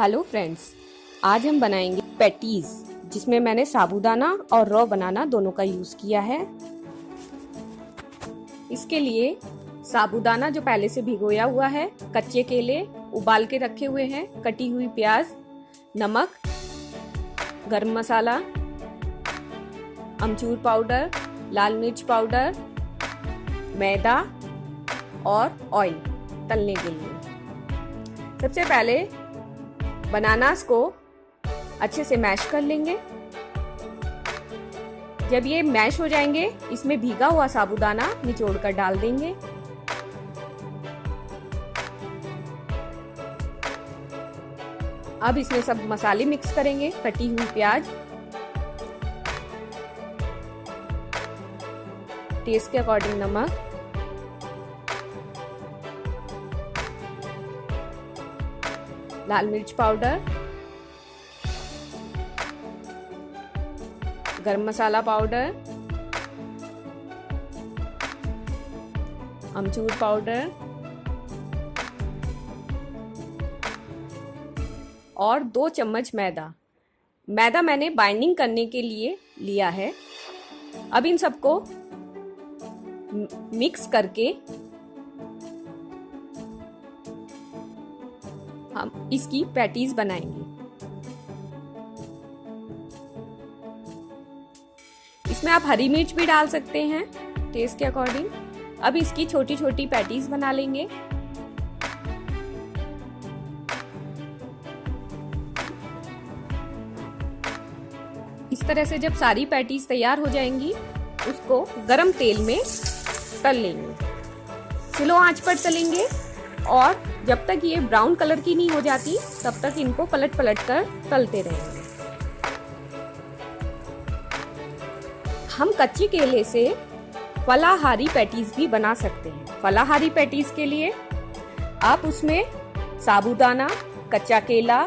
Hello friends, आज हम बनाएँगे पैटीज, जिसमें मैंने साबूदाना और रॉ बनाना दोनों का यूज़ किया है। इसके लिए साबूदाना जो पहले से भिगोया हुआ है, कच्चे केले उबाल के रखे हुए हैं, कटी हुई प्याज, नमक, गरम मसाला, अमचूर पाउडर, लाल मिर्च पाउडर, मैदा और ऑयल तलने के लिए। सबसे पहले बनानास को अच्छे से मैश कर लेंगे। जब ये मैश हो जाएँगे, इसमें भीगा हुआ साबुदाना निचोड़ कर डाल देंगे। अब इसमें सब मसाले मिक्स करेंगे, कटी हुई प्याज। टेस्ट के अकॉर्डिंग नमक। लाल मिर्च पाउडर, गरम मसाला पाउडर, अमचूर पाउडर और दो चम्मच मैदा। मैदा मैंने बाइंडिंग करने के लिए लिया है। अब इन सबको मिक्स करके हम इसकी पैटीज बनाएँगे। इसमें आप हरी मिर्च भी डाल सकते हैं टेस्ट के अकॉर्डिंग अब इसकी छोटी छोटी पैटीज बना लेंगे। इस तरह से जब सारी पैटीज तैयार हो जाएँगी, उसको गरम तेल में तल लेंगे। स्लो आँच पर तलेंगे। और जब तक ये ब्राउन कलर की नहीं हो जाती, तब तक इनको पलट पलट कर तलते रहेंगे हम कच्चे केले से फलाहारी पैटीज भी बना सकते हैं। फलाहारी पैटीज के लिए आप उसमें साबूदाना, कच्चा केला,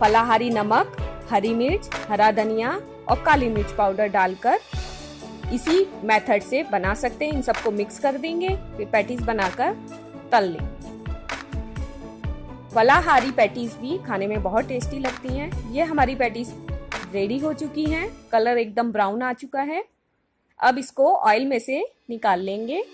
फलाहारी नमक, हरी मिर्च, हरा धनिया और काली मिर्च पाउडर डालकर इसी मेथड से बना सकते हैं। इन सबको मिक्स कर देंगे, फिर पैटीज बनाकर तल लेंगे। फलाहारी पैटीज भी खाने में बहुत टेस्टी लगती हैं। ये हमारी पैटीज रेडी हो चुकी हैं। कलर एकदम ब्राउन आ चुका है। अब इसको ऑयल में से निकाल लेंगे।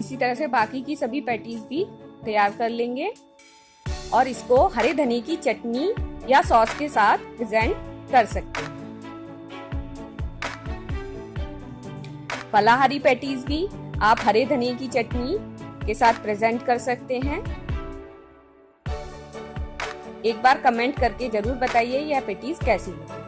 इसी तरह से बाकी की सभी पैटीज भी तैयार कर लेंगे। और इसको हरे धनी की चटनी या सॉस के साथ प्रेजेंट कर सकते हैं। फलाहारी पैटीज भी आप हरे धनिया की चटनी के साथ प्रेजेंट कर सकते हैं। एक बार कमेंट करके ज़रूर बताइए यह पेटीज कैसी है।